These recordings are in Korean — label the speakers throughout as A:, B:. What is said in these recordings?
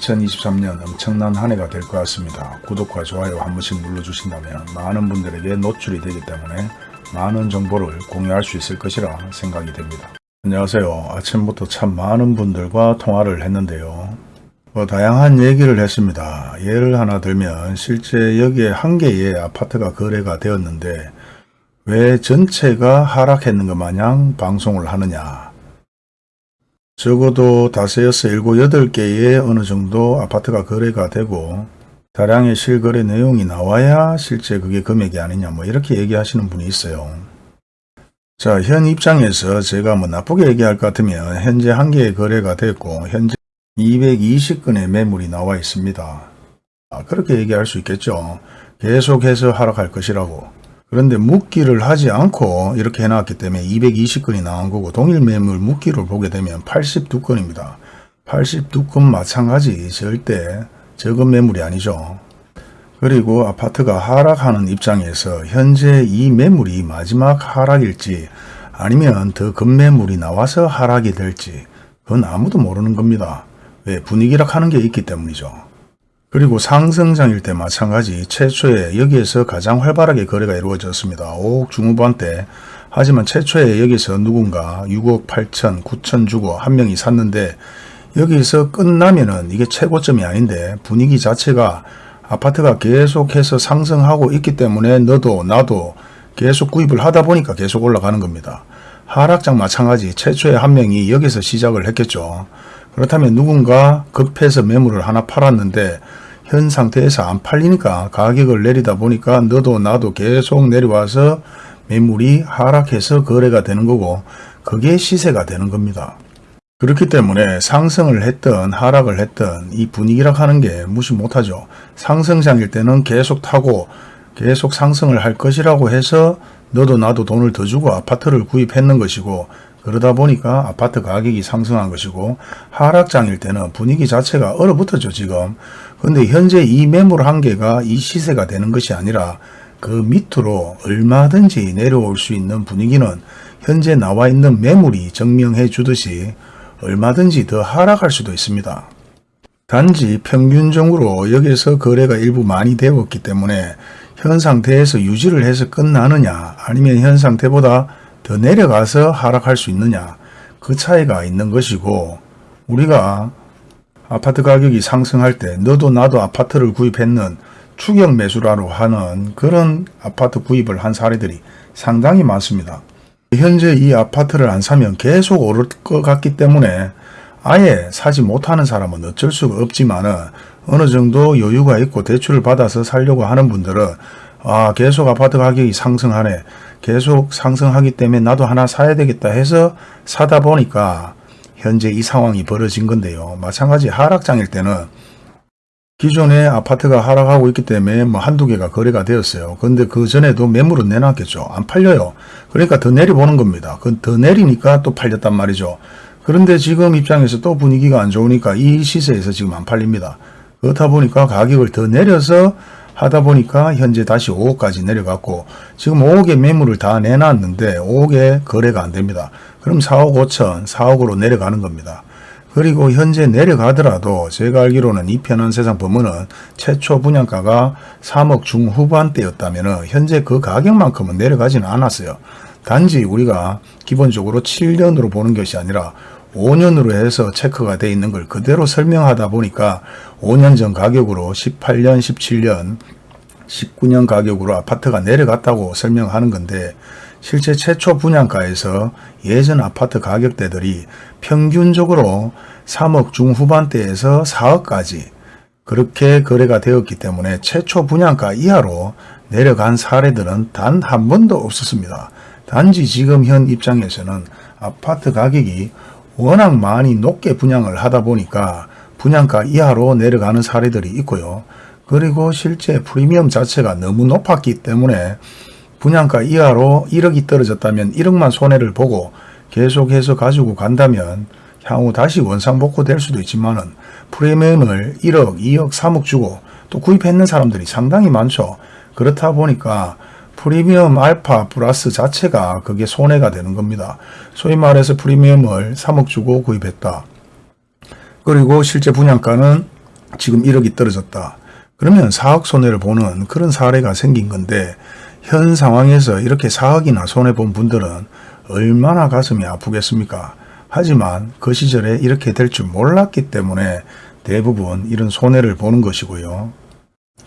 A: 2023년 엄청난 한 해가 될 것 같습니다. 구독과 좋아요 한 번씩 눌러주신다면 많은 분들에게 노출이 되기 때문에 많은 정보를 공유할 수 있을 것이라 생각이 됩니다. 안녕하세요. 아침부터 참 많은 분들과 통화를 했는데요. 뭐 다양한 얘기를 했습니다. 예를 하나 들면 실제 여기에 한 개의 아파트가 거래가 되었는데 왜 전체가 하락했는 것 마냥 방송을 하느냐 적어도 다섯, 여섯, 일곱, 여덟 개의 어느 정도 아파트가 거래가 되고 다량의 실거래 내용이 나와야 실제 그게 금액이 아니냐 뭐 이렇게 얘기하시는 분이 있어요. 자, 현 입장에서 제가 뭐 나쁘게 얘기할 것 같으면 현재 한 개의 거래가 됐고 현재 220건의 매물이 나와 있습니다. 아, 그렇게 얘기할 수 있겠죠. 계속해서 하락할 것이라고. 그런데 묶기를 하지 않고 이렇게 해놨기 때문에 220건이 나온 거고 동일 매물 묶기를 보게 되면 82건입니다. 82건 마찬가지 절대 적은 매물이 아니죠. 그리고 아파트가 하락하는 입장에서 현재 이 매물이 마지막 하락일지 아니면 더 급매물이 나와서 하락이 될지 그건 아무도 모르는 겁니다. 왜 분위기락 하는 게 있기 때문이죠. 그리고 상승장일 때 마찬가지 최초에 여기에서 가장 활발하게 거래가 이루어졌습니다. 5억 중후반대 하지만 최초에 여기서 누군가 6억 8천 9천 주고 한 명이 샀는데 여기서 끝나면은 이게 최고점이 아닌데 분위기 자체가 아파트가 계속해서 상승하고 있기 때문에 너도 나도 계속 구입을 하다 보니까 계속 올라가는 겁니다. 하락장 마찬가지 최초에 한 명이 여기서 시작을 했겠죠. 그렇다면 누군가 급해서 매물을 하나 팔았는데 현 상태에서 안 팔리니까 가격을 내리다 보니까 너도 나도 계속 내려와서 매물이 하락해서 거래가 되는 거고 그게 시세가 되는 겁니다. 그렇기 때문에 상승을 했던 하락을 했던 이 분위기라 하는 게 무시 못하죠. 상승장일 때는 계속 타고 계속 상승을 할 것이라고 해서 너도 나도 돈을 더 주고 아파트를 구입했는 것이고 그러다 보니까 아파트 가격이 상승한 것이고 하락장일 때는 분위기 자체가 얼어붙었죠 지금. 근데 현재 이 매물 한계가 이 시세가 되는 것이 아니라 그 밑으로 얼마든지 내려올 수 있는 분위기는 현재 나와 있는 매물이 증명해 주듯이 얼마든지 더 하락할 수도 있습니다. 단지 평균적으로 여기서 거래가 일부 많이 되었기 때문에 현 상태에서 유지를 해서 끝나느냐 아니면 현 상태보다 더 내려가서 하락할 수 있느냐 그 차이가 있는 것이고 우리가 아파트 가격이 상승할 때 너도 나도 아파트를 구입했는 추격 매수라로 하는 그런 아파트 구입을 한 사례들이 상당히 많습니다. 현재 이 아파트를 안 사면 계속 오를 것 같기 때문에 아예 사지 못하는 사람은 어쩔 수가 없지만 은 어느 정도 여유가 있고 대출을 받아서 살려고 하는 분들은 아 계속 아파트 가격이 상승하네 계속 상승하기 때문에 나도 하나 사야 되겠다 해서 사다 보니까 현재 이 상황이 벌어진 건데요. 마찬가지 하락장일 때는 기존에 아파트가 하락하고 있기 때문에 뭐 한두 개가 거래가 되었어요. 근데 그 전에도 매물은 내놨겠죠. 안 팔려요. 그러니까 더 내려보는 겁니다. 그더 내리니까 또 팔렸단 말이죠. 그런데 지금 입장에서 또 분위기가 안 좋으니까 이 시세에서 지금 안 팔립니다. 그렇다 보니까 가격을 더 내려서 하다 보니까 현재 다시 5억까지 내려갔고 지금 5억의 매물을 다 내놨는데 5억에 거래가 안 됩니다. 그럼 4억 5천, 4억으로 내려가는 겁니다. 그리고 현재 내려가더라도 제가 알기로는 이 편한 세상 법문은 최초 분양가가 3억 중후반대였다면 현재 그 가격만큼은 내려가지는 않았어요. 단지 우리가 기본적으로 7년으로 보는 것이 아니라 5년으로 해서 체크가 돼 있는 걸 그대로 설명하다 보니까 5년 전 가격으로 18년, 17년, 19년 가격으로 아파트가 내려갔다고 설명하는 건데 실제 최초 분양가에서 예전 아파트 가격대들이 평균적으로 3억 중후반대에서 4억까지 그렇게 거래가 되었기 때문에 최초 분양가 이하로 내려간 사례들은 단 한 번도 없었습니다. 단지 지금 현 입장에서는 아파트 가격이 워낙 많이 높게 분양을 하다 보니까 분양가 이하로 내려가는 사례들이 있고요. 그리고 실제 프리미엄 자체가 너무 높았기 때문에 분양가 이하로 1억이 떨어졌다면 1억만 손해를 보고 계속해서 가지고 간다면 향후 다시 원상복구 될 수도 있지만 은 프리미엄을 1억, 2억, 3억 주고 또 구입했는 사람들이 상당히 많죠. 그렇다 보니까 프리미엄 알파 플러스 자체가 그게 손해가 되는 겁니다. 소위 말해서 프리미엄을 3억 주고 구입했다. 그리고 실제 분양가는 지금 1억이 떨어졌다. 그러면 4억 손해를 보는 그런 사례가 생긴 건데 현 상황에서 이렇게 4억이나 손해본 분들은 얼마나 가슴이 아프겠습니까? 하지만 그 시절에 이렇게 될 줄 몰랐기 때문에 대부분 이런 손해를 보는 것이고요.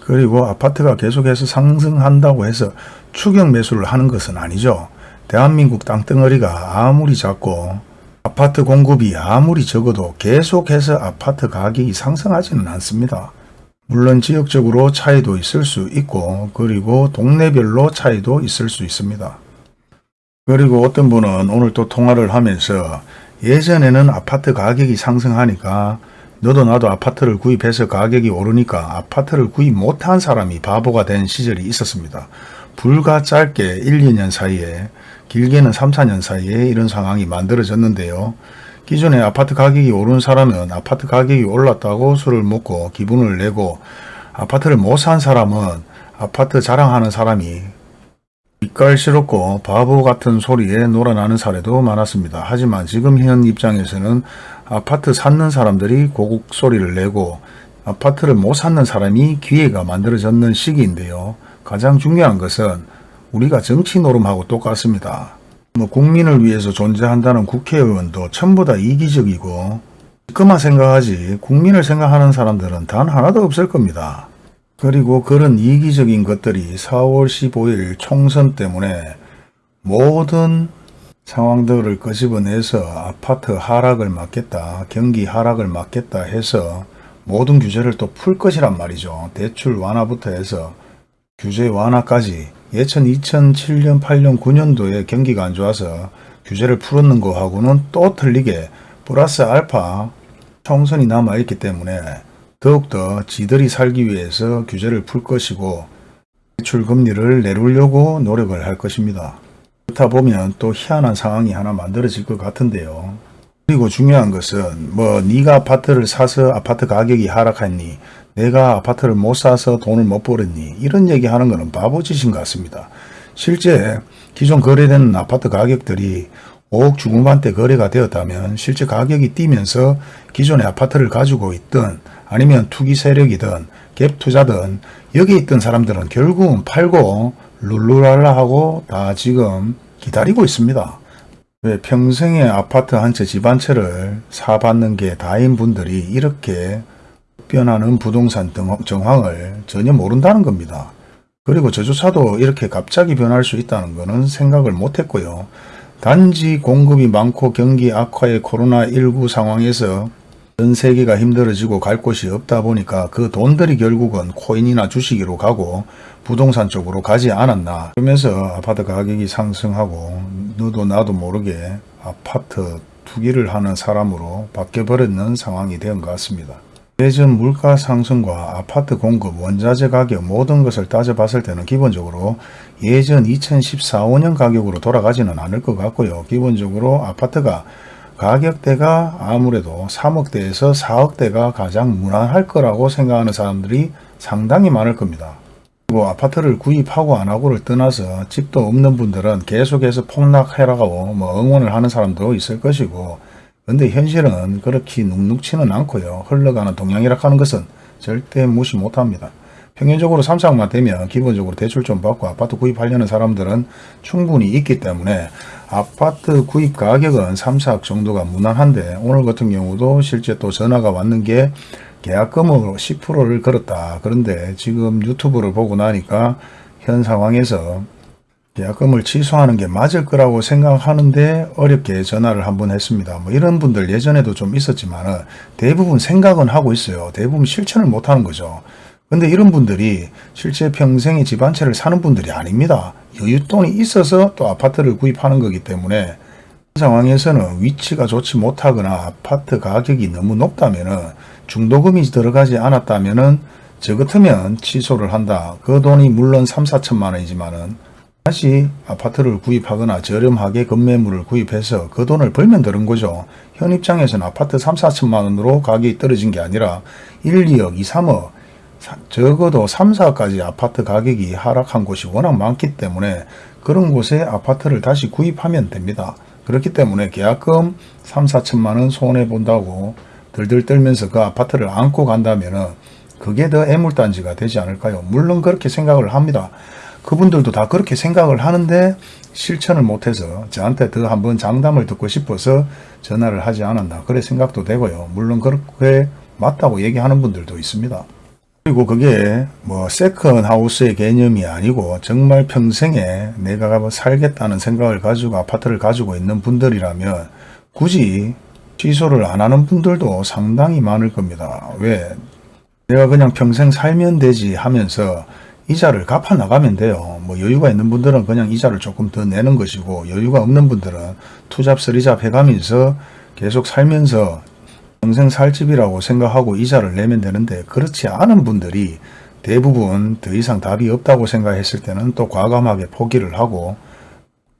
A: 그리고 아파트가 계속해서 상승한다고 해서 추격 매수를 하는 것은 아니죠. 대한민국 땅덩어리가 아무리 작고 아파트 공급이 아무리 적어도 계속해서 아파트 가격이 상승하지는 않습니다. 물론 지역적으로 차이도 있을 수 있고 그리고 동네별로 차이도 있을 수 있습니다. 그리고 어떤 분은 오늘 또 통화를 하면서 예전에는 아파트 가격이 상승하니까 너도 나도 아파트를 구입해서 가격이 오르니까 아파트를 구입 못한 사람이 바보가 된 시절이 있었습니다. 불과 짧게 1, 2년 사이에 길게는 3, 4년 사이에 이런 상황이 만들어졌는데요. 기존에 아파트 가격이 오른 사람은 아파트 가격이 올랐다고 술을 먹고 기분을 내고 아파트를 못 산 사람은 아파트 자랑하는 사람이 빛깔스럽고 바보 같은 소리에 놀아나는 사례도 많았습니다. 하지만 지금 현 입장에서는 아파트 찾는 사람들이 고국 소리를 내고 아파트를 못 찾는 사람이 기회가 만들어졌는 시기인데요. 가장 중요한 것은 우리가 정치 노름하고 똑같습니다. 뭐 국민을 위해서 존재한다는 국회의원도 전부 다 이기적이고 그만 생각하지 국민을 생각하는 사람들은 단 하나도 없을 겁니다. 그리고 그런 이기적인 것들이 4월 15일 총선 때문에 모든 상황들을 끄집어내서 아파트 하락을 막겠다, 경기 하락을 막겠다 해서 모든 규제를 또 풀 것이란 말이죠. 대출 완화부터 해서 규제 완화까지 예천 2007년, 8년, 9년도에 경기가 안 좋아서 규제를 풀었는 거하고는 또 틀리게 플러스 알파 총선이 남아있기 때문에 더욱더 지들이 살기 위해서 규제를 풀 것이고 대출 금리를 내리려고 노력을 할 것입니다. 그렇다 보면 또 희한한 상황이 하나 만들어질 것 같은데요. 그리고 중요한 것은 뭐 네가 아파트를 사서 아파트 가격이 하락했니 내가 아파트를 못 사서 돈을 못 벌었니 이런 얘기하는 것은 바보짓인 것 같습니다. 실제 기존 거래되는 아파트 가격들이 5억 중후반대 거래가 되었다면 실제 가격이 뛰면서 기존의 아파트를 가지고 있던 아니면 투기 세력이든 갭 투자든 여기 있던 사람들은 결국은 팔고 룰루랄라 하고 다 지금 기다리고 있습니다. 왜 평생에 아파트 한 채 집 한 채를 사받는 게 다인 분들이 이렇게 변하는 부동산 정황을 전혀 모른다는 겁니다. 그리고 저조차도 이렇게 갑자기 변할 수 있다는 것은 생각을 못했고요. 단지 공급이 많고 경기 악화의 코로나19 상황에서 전 세계가 힘들어지고 갈 곳이 없다 보니까 그 돈들이 결국은 코인이나 주식으로 가고 부동산 쪽으로 가지 않았나 그러면서 아파트 가격이 상승하고 너도 나도 모르게 아파트 투기를 하는 사람으로 바뀌어버렸는 상황이 된 것 같습니다. 예전 물가 상승과 아파트 공급, 원자재 가격 모든 것을 따져봤을 때는 기본적으로 예전 2014, 5년 가격으로 돌아가지는 않을 것 같고요. 기본적으로 아파트가 가격대가 아무래도 3억대에서 4억대가 가장 무난할 거라고 생각하는 사람들이 상당히 많을 겁니다. 그리고 아파트를 구입하고 안 하고를 떠나서 집도 없는 분들은 계속해서 폭락해라고 뭐 응원을 하는 사람도 있을 것이고 근데 현실은 그렇게 눅눅치는 않고요. 흘러가는 동향이라 하는 것은 절대 무시 못합니다. 평균적으로 3, 4억만 되면 기본적으로 대출 좀 받고 아파트 구입하려는 사람들은 충분히 있기 때문에 아파트 구입 가격은 3, 4억 정도가 무난한데 오늘 같은 경우도 실제 또 전화가 왔는 게 계약금으로 10%를 걸었다. 그런데 지금 유튜브를 보고 나니까 현 상황에서 계약금을 취소하는 게 맞을 거라고 생각하는데 어렵게 전화를 한번 했습니다. 뭐 이런 분들 예전에도 좀 있었지만 대부분 생각은 하고 있어요. 대부분 실천을 못하는 거죠. 근데 이런 분들이 실제 평생에 집 한 채를 사는 분들이 아닙니다. 여윳돈이 있어서 또 아파트를 구입하는 거기 때문에 그 상황에서는 위치가 좋지 못하거나 아파트 가격이 너무 높다면 중도금이 들어가지 않았다면 저 같으면 취소를 한다. 그 돈이 물론 3, 4천만 원이지만 은 다시 아파트를 구입하거나 저렴하게 건매물을 구입해서 그 돈을 벌면 되는 거죠. 현 입장에서는 아파트 3, 4천만 원으로 가격이 떨어진 게 아니라 1, 2억, 2, 3억 적어도 3, 4까지 아파트 가격이 하락한 곳이 워낙 많기 때문에 그런 곳에 아파트를 다시 구입하면 됩니다. 그렇기 때문에 계약금 3, 4천만 원 손해본다고 들들 떨면서 그 아파트를 안고 간다면 은 그게 더 애물단지가 되지 않을까요? 물론 그렇게 생각을 합니다. 그분들도 다 그렇게 생각을 하는데 실천을 못해서 저한테 더 한번 장담을 듣고 싶어서 전화를 하지 않았나 그래 생각도 되고요. 물론 그렇게 맞다고 얘기하는 분들도 있습니다. 그리고 그게 뭐 second house의 개념이 아니고 정말 평생에 내가 뭐 살겠다는 생각을 가지고 아파트를 가지고 있는 분들이라면 굳이 취소를 안 하는 분들도 상당히 많을 겁니다. 왜? 내가 그냥 평생 살면 되지 하면서 이자를 갚아 나가면 돼요. 뭐 여유가 있는 분들은 그냥 이자를 조금 더 내는 것이고 여유가 없는 분들은 투잡 쓰리잡 해가면서 계속 살면서 평생 살 집이라고 생각하고 이자를 내면 되는데 그렇지 않은 분들이 대부분 더 이상 답이 없다고 생각했을 때는 또 과감하게 포기를 하고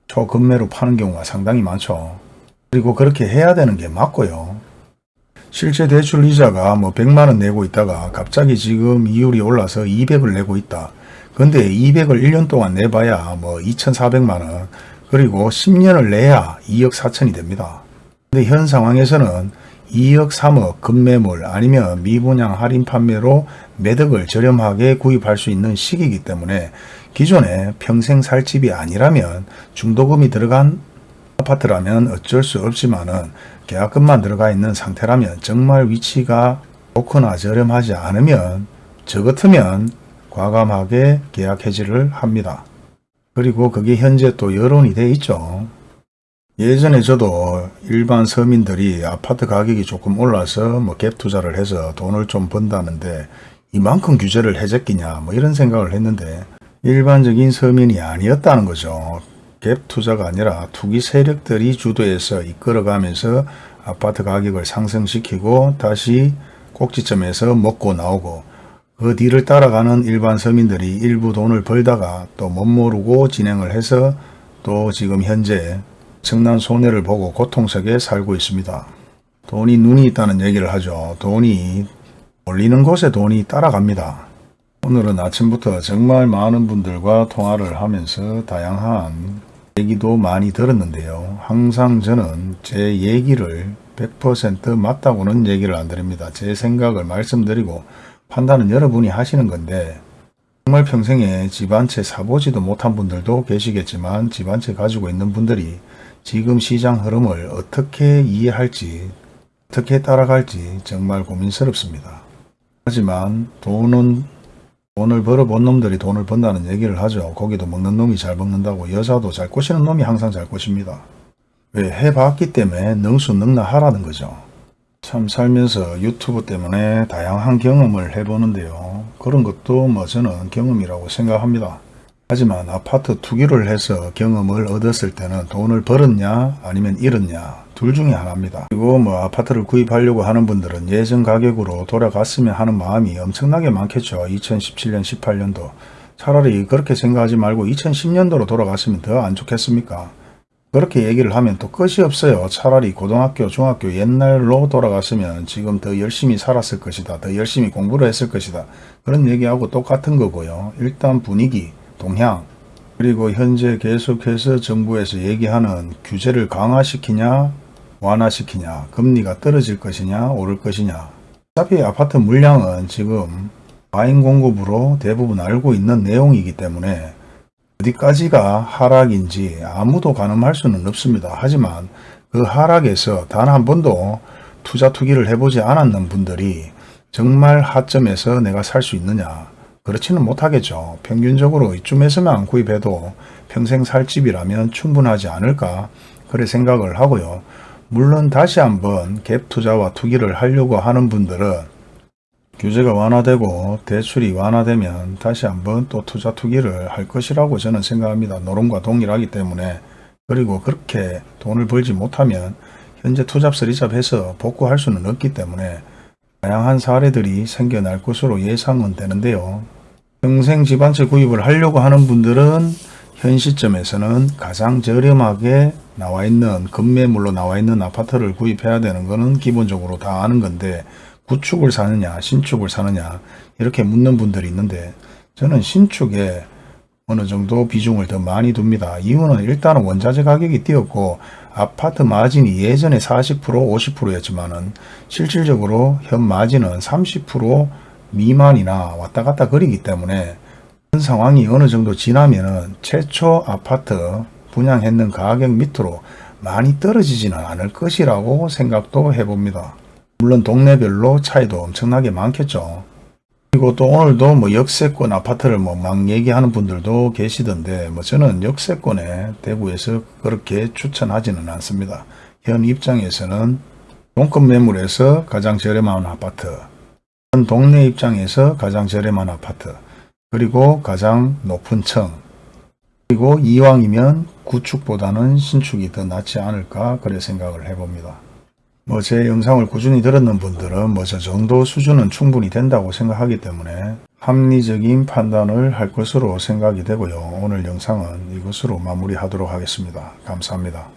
A: 초급매로 파는 경우가 상당히 많죠. 그리고 그렇게 해야 되는 게 맞고요. 실제 대출 이자가 뭐 100만 원 내고 있다가 갑자기 지금 이율이 올라서 200을 내고 있다. 근데 200을 1년 동안 내봐야 뭐 2,400만 원 그리고 10년을 내야 2억 4천이 됩니다. 근데 현 상황에서는 2억 3억 급매물 아니면 미분양 할인 판매로 매덕을 저렴하게 구입할 수 있는 시기이기 때문에 기존에 평생 살 집이 아니라면 중도금이 들어간 아파트라면 어쩔 수 없지만은 계약금만 들어가 있는 상태라면 정말 위치가 좋거나 저렴하지 않으면 저 같으면 과감하게 계약 해지를 합니다. 그리고 그게 현재 또 여론이 돼 있죠. 예전에 저도 일반 서민들이 아파트 가격이 조금 올라서 뭐 갭 투자를 해서 돈을 좀 번다는데 이만큼 규제를 해줬기냐 뭐 이런 생각을 했는데 일반적인 서민이 아니었다는 거죠. 갭 투자가 아니라 투기 세력들이 주도해서 이끌어가면서 아파트 가격을 상승시키고 다시 꼭지점에서 먹고 나오고 그 뒤를 따라가는 일반 서민들이 일부 돈을 벌다가 또 못 모르고 진행을 해서 또 지금 현재 청난 손해를 보고 고통 속에 살고 있습니다. 돈이 눈이 있다는 얘기를 하죠. 돈이 올리는 곳에 돈이 따라갑니다. 오늘은 아침부터 정말 많은 분들과 통화를 하면서 다양한 얘기도 많이 들었는데요. 항상 저는 제 얘기를 100% 맞다고는 얘기를 안 드립니다. 제 생각을 말씀드리고 판단은 여러분이 하시는 건데 정말 평생에 집 한 채 사보지도 못한 분들도 계시겠지만 집 한 채 가지고 있는 분들이 지금 시장 흐름을 어떻게 이해할지 어떻게 따라갈지 정말 고민스럽습니다. 하지만 돈은 돈을 벌어본 놈들이 돈을 번다는 얘기를 하죠. 고기도 먹는 놈이 잘 먹는다고 여자도 잘 꼬시는 놈이 항상 잘 꼬십니다. 왜 해봤기 때문에 능수능란하라는 거죠. 참 살면서 유튜브 때문에 다양한 경험을 해보는데요. 그런 것도 뭐 저는 경험이라고 생각합니다. 하지만 아파트 투기를 해서 경험을 얻었을 때는 돈을 벌었냐 아니면 잃었냐 둘 중에 하나입니다. 그리고 뭐 아파트를 구입하려고 하는 분들은 예전 가격으로 돌아갔으면 하는 마음이 엄청나게 많겠죠. 2017년 18년도 차라리 그렇게 생각하지 말고 2010년도로 돌아갔으면 더 안 좋겠습니까? 그렇게 얘기를 하면 또 끝이 없어요. 차라리 고등학교, 중학교 옛날로 돌아갔으면 지금 더 열심히 살았을 것이다. 더 열심히 공부를 했을 것이다. 그런 얘기하고 똑같은 거고요. 일단 분위기, 동향, 그리고 현재 계속해서 정부에서 얘기하는 규제를 강화시키냐 완화시키냐 금리가 떨어질 것이냐 오를 것이냐 어차피 아파트 물량은 지금 과잉 공급으로 대부분 알고 있는 내용이기 때문에 어디까지가 하락인지 아무도 가늠할 수는 없습니다. 하지만 그 하락에서 단 한 번도 투자 투기를 해보지 않았는 분들이 정말 하점에서 내가 살 수 있느냐 그렇지는 못하겠죠. 평균적으로 이쯤에서만 구입해도 평생 살 집이라면 충분하지 않을까 그래 생각을 하고요. 물론 다시 한번 갭 투자와 투기를 하려고 하는 분들은 규제가 완화되고 대출이 완화되면 다시 한번 또 투자 투기를 할 것이라고 저는 생각합니다. 노름과 동일하기 때문에 그리고 그렇게 돈을 벌지 못하면 현재 투잡 리잡 해서 복구할 수는 없기 때문에 다양한 사례들이 생겨날 것으로 예상은 되는데요. 평생 집한채 구입을 하려고 하는 분들은 현 시점에서는 가장 저렴하게 나와 있는 급매물로 나와 있는 아파트를 구입해야 되는 것은 기본적으로 다 아는 건데 구축을 사느냐 신축을 사느냐 이렇게 묻는 분들이 있는데 저는 신축에 어느 정도 비중을 더 많이 둡니다. 이유는 일단은 원자재 가격이 뛰었고 아파트 마진이 예전에 40% 50%였지만은 실질적으로 현 마진은 30% 미만이나 왔다 갔다 그리기 때문에 현 상황이 어느 정도 지나면은 최초 아파트 분양했는 가격 밑으로 많이 떨어지지는 않을 것이라고 생각도 해봅니다. 물론 동네별로 차이도 엄청나게 많겠죠. 그리고 또 오늘도 뭐 역세권 아파트를 뭐 막 얘기하는 분들도 계시던데 뭐 저는 역세권에 대구에서 그렇게 추천하지는 않습니다. 현 입장에서는 동급 매물에서 가장 저렴한 아파트, 현 동네 입장에서 가장 저렴한 아파트, 그리고 가장 높은 층, 그리고 이왕이면 구축보다는 신축이 더 낫지 않을까 그래 생각을 해봅니다. 뭐 제 영상을 꾸준히 들었는 분들은 뭐 저 정도 수준은 충분히 된다고 생각하기 때문에 합리적인 판단을 할 것으로 생각이 되고요. 오늘 영상은 이것으로 마무리하도록 하겠습니다. 감사합니다.